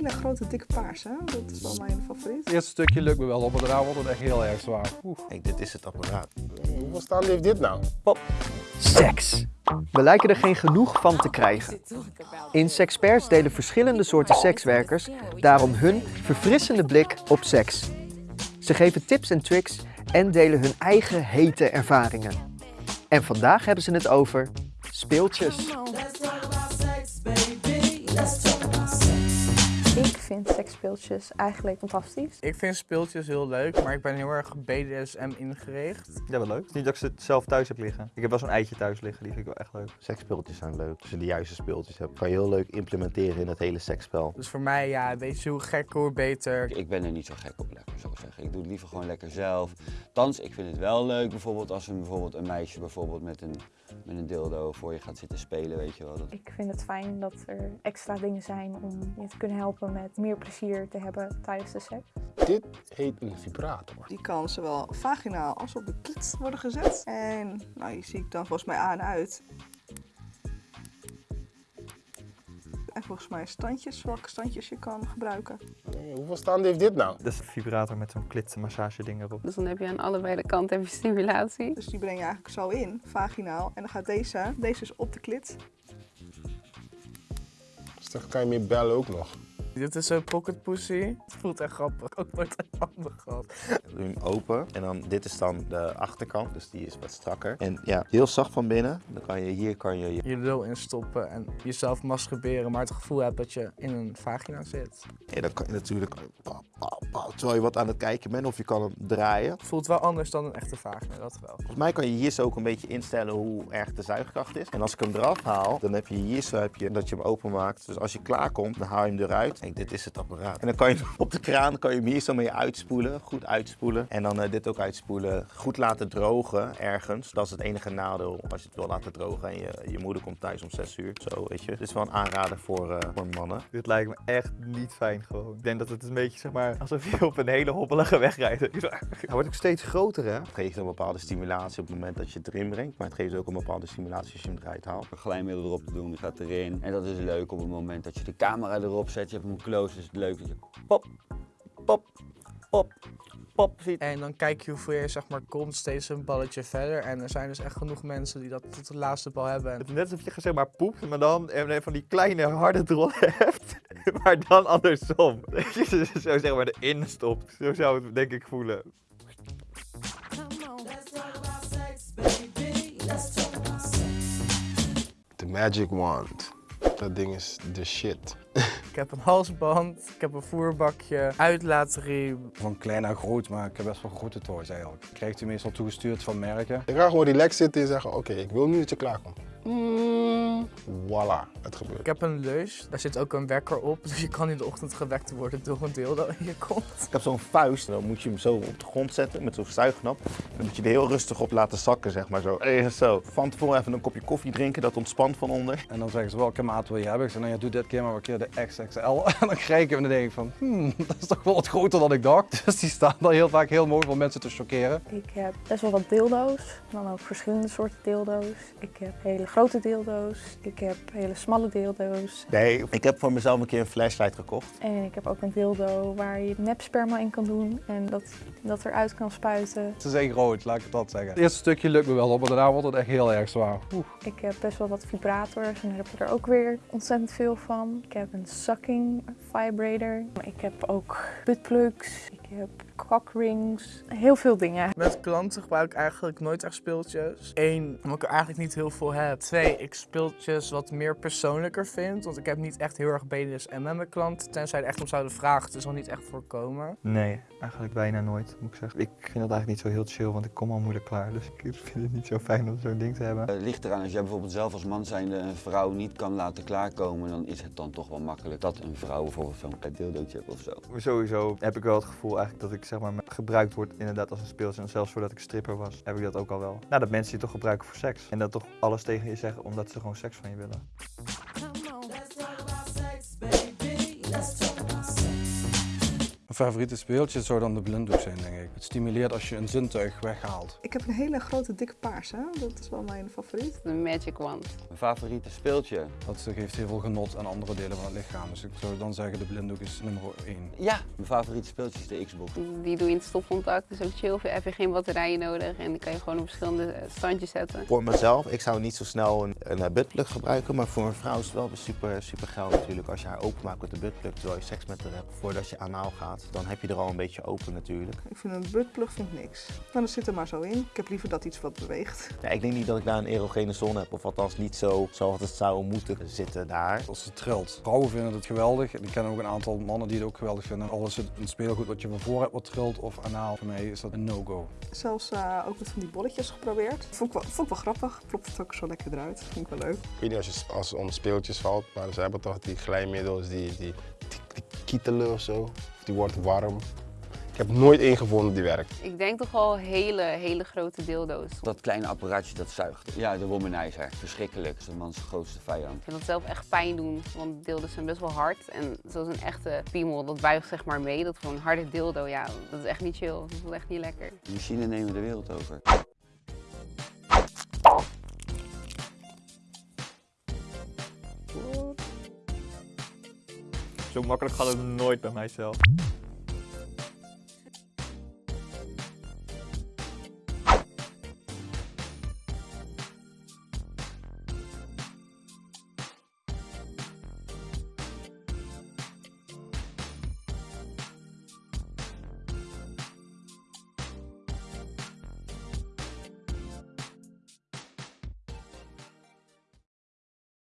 hele grote dikke paars, hè? Dat is wel mijn favoriet. Het eerste stukje lukt me wel op, maar daarna wordt het echt heel erg zwaar. Oeh. Dit is het apparaat. Hoeveel staande heeft dit nou? Seks. We lijken er geen genoeg van te krijgen. In Sexperts delen verschillende soorten sekswerkers daarom hun verfrissende blik op seks. Ze geven tips en tricks en delen hun eigen hete ervaringen. En vandaag hebben ze het over speeltjes. Vind seksspeeltjes eigenlijk fantastisch. Ik vind speeltjes heel leuk, maar ik ben heel erg BDSM ingericht. Ja, wel leuk. Het is niet dat ik ze zelf thuis heb liggen. Ik heb wel zo'n eitje thuis liggen, die vind ik wel echt leuk. Seksspeeltjes zijn leuk. Als je de juiste speeltjes hebt, kan je heel leuk implementeren in het hele seksspel. Dus voor mij, ja, weet je hoe gekker, hoe beter. Ik ben er niet zo gek op, lekker zo zeggen. Ik doe het liever gewoon lekker zelf. Thans, ik vind het wel leuk bijvoorbeeld als een, bijvoorbeeld een meisje bijvoorbeeld met een, met een dildo voor je gaat zitten spelen, weet je wel. Dat... Ik vind het fijn dat er extra dingen zijn om je te kunnen helpen met meer plezier te hebben tijdens de seks. Dit heet een vibrator. Die kan zowel vaginaal als op de klit worden gezet. En nou, die zie ik dan volgens mij aan en uit. Volgens mij standjes, welke standjes je kan gebruiken. Eh, Hoeveel staande heeft dit nou? Dat is een vibrator met zo'n klitmassage ding erop. Dus dan heb je aan allebei de kanten je stimulatie. Dus die breng je eigenlijk zo in, vaginaal. En dan gaat deze, deze is op de klit. Dus dan kan je meer bellen ook nog. Dit is een pocket pussy. Het voelt echt grappig. Ook nooit een handen gehad. Doe hem open en dan, dit is dan de achterkant, dus die is wat strakker. En ja, heel zacht van binnen. Dan kan je, hier kan je, Je lul instoppen en jezelf masturberen, maar het gevoel hebt dat je in een vagina zit. ja, dan kan je natuurlijk, terwijl je wat aan het kijken bent, of je kan hem draaien. Het voelt wel anders dan een echte vagina, dat wel. Volgens mij kan je hier zo ook een beetje instellen hoe erg de zuigkracht is. En als ik hem eraf haal, dan heb je hier zo heb je, dat je hem openmaakt. Dus als je klaar komt, dan haal je hem eruit. Kijk, dit is het apparaat. En dan kan je op de kraan kan je hem hier zo mee uitspoelen. Goed uitspoelen. En dan eh, dit ook uitspoelen. Goed laten drogen ergens. Dat is het enige nadeel als je het wil laten drogen. En je, je moeder komt thuis om 6 uur. Zo, weet je. Dit is wel een aanrader voor, eh, voor mannen. Dit lijkt me echt niet fijn gewoon. Ik denk dat het een beetje, zeg maar, alsof je op een hele hobbelige weg rijdt. Hij wordt ook steeds groter, hè? Het geeft een bepaalde stimulatie op het moment dat je het erin brengt. Maar het geeft ook een bepaalde stimulatie als je hem eruit haalt. Een glijmiddel erop te doen, die gaat erin. En dat is leuk op het moment dat je de camera erop zet. Je hebt hem close, is het leuk dat je pop, pop, pop, pop ziet. En dan kijk je hoeveel je zeg maar komt steeds een balletje verder. En er zijn dus echt genoeg mensen die dat tot de laatste bal hebben. Het is net alsof je zeg maar poept, maar dan en van die kleine harde drol hebt. Maar dan andersom. Dat je ze zo zeg maar erin stopt. Zo zou het denk ik voelen. De Magic Wand. Dat ding is de shit. Ik heb een halsband, ik heb een voerbakje, uitlaatriem. Van klein naar groot, maar ik heb best wel grote toys eigenlijk. Krijgt u meestal toegestuurd van merken. Je kan gewoon relaxed zitten en zeggen, oké, ik wil nu dat je klaarkomt. Mm, voilà, het gebeurt. Ik heb een leus, daar zit ook een wekker op. Dus je kan in de ochtend gewekt worden door een dildo in je kont. Ik heb zo'n vuist, dan moet je hem zo op de grond zetten met zo'n zuignap. Dan moet je er heel rustig op laten zakken, zeg maar zo. Even zo. Van tevoren even een kopje koffie drinken, dat ontspant van onder. En dan zeggen ze, welke maat wil je hebben? Ik zeg, nou ja, doe dit keer maar een keer de XXL. En dan krijg ik hem en dan denk ik van, hmm, dat is toch wel wat groter dan ik dacht. Dus die staan dan heel vaak heel mooi om mensen te chockeren. Ik heb best wel wat dildo's, dan ook verschillende soorten dildo's. Ik heb hele grote dildo's, ik heb hele smalle dildo's. Nee, ik heb voor mezelf een keer een flashlight gekocht. En ik heb ook een dildo waar je nepsperma in kan doen en dat, dat eruit kan spuiten. Ze zijn groot, laat ik het dat zeggen. Het eerste stukje lukt me wel op, maar daarna wordt het echt heel erg zwaar. Oeh. Ik heb best wel wat vibrators en daar heb ik er ook weer ontzettend veel van. Ik heb een sucking vibrator. Ik heb ook buttplugs. Ik heb cockrings. Heel veel dingen. Met klanten gebruik ik eigenlijk nooit echt speeltjes. Eén, omdat ik er eigenlijk niet heel veel heb. Twee, ik speeltjes wat meer persoonlijker vind. Want ik heb niet echt heel erg BDSM met mijn klanten. Tenzij er echt om zouden vragen. Het is nog niet echt voorkomen. Nee, eigenlijk bijna nooit, moet ik zeggen. Ik vind dat eigenlijk niet zo heel chill, want ik kom al moeilijk klaar. Dus ik vind het niet zo fijn om zo'n ding te hebben. Het ligt eraan, als jij bijvoorbeeld zelf als man zijnde een vrouw niet kan laten klaarkomen, dan is het dan toch wel makkelijk dat een vrouw bijvoorbeeld zo'n klein dildootje heeft of zo. Maar sowieso heb ik wel het gevoel eigenlijk dat ik zeg maar gebruikt word inderdaad als een speeltje. En zelfs voordat ik stripper was, heb ik dat ook al wel. Nou, dat mensen je toch gebruiken voor seks. En dat toch alles tegen je zeggen omdat ze gewoon seks van je willen. Favoriete speeltje zou dan de blinddoek zijn, denk ik. Het stimuleert als je een zintuig weghaalt. Ik heb een hele grote dikke paarse. Dat is wel mijn favoriet. De Magic Wand. Mijn favoriete speeltje? Dat geeft heel veel genot aan andere delen van het lichaam. Dus ik zou dan zeggen de blinddoek is nummer 1. Ja, mijn favoriete speeltje is de Xbox. Die doe je in het stopcontact, dus ook chill. Heb je geen batterijen nodig en die kan je gewoon op verschillende standjes zetten. Voor mezelf, ik zou niet zo snel een, een eh, buttplug gebruiken, maar voor een vrouw is het wel super, super geil natuurlijk. Als je haar openmaakt met de buttplug terwijl je seks met haar hebt, voordat je anaal gaat, dan heb je er al een beetje open natuurlijk. Ik vind een buttplug vind ik niks. Maar dat zit er maar zo in. Ik heb liever dat iets wat beweegt. Ja, ik denk niet dat ik daar een erogene zone heb, of althans niet zo zoals het zou moeten zitten daar. Als het trilt. Vrouwen vinden het geweldig. Ik ken ook een aantal mannen die het ook geweldig vinden. Al is het een speelgoed wat je van voor hebt wat trilt of anaal. Voor mij is dat een no-go. Zelfs uh, ook met van die bolletjes geprobeerd. Vond ik wel, vond ik wel grappig. Klopt het ook zo lekker eruit. Vond ik wel leuk. Ik weet niet als, je, als het om speeltjes valt, maar ze hebben toch die glijmiddels, die, die, die, die kietelen of zo. Die wordt warm. Ik heb nooit één gevonden die werkt. Ik denk toch wel hele, hele grote dildo's. Dat kleine apparaatje dat zuigt. Ja, de womanizer. Verschrikkelijk. Dat is een mans grootste vijand. Ik vind dat zelf echt pijn doen, want dildo's zijn best wel hard. En zoals een echte piemel, dat buigt zeg maar mee. Dat gewoon een harde dildo, ja, dat is echt niet chill. Dat is echt niet lekker. De machine nemen de wereld over. Zo makkelijk gaat het nooit bij mijzelf.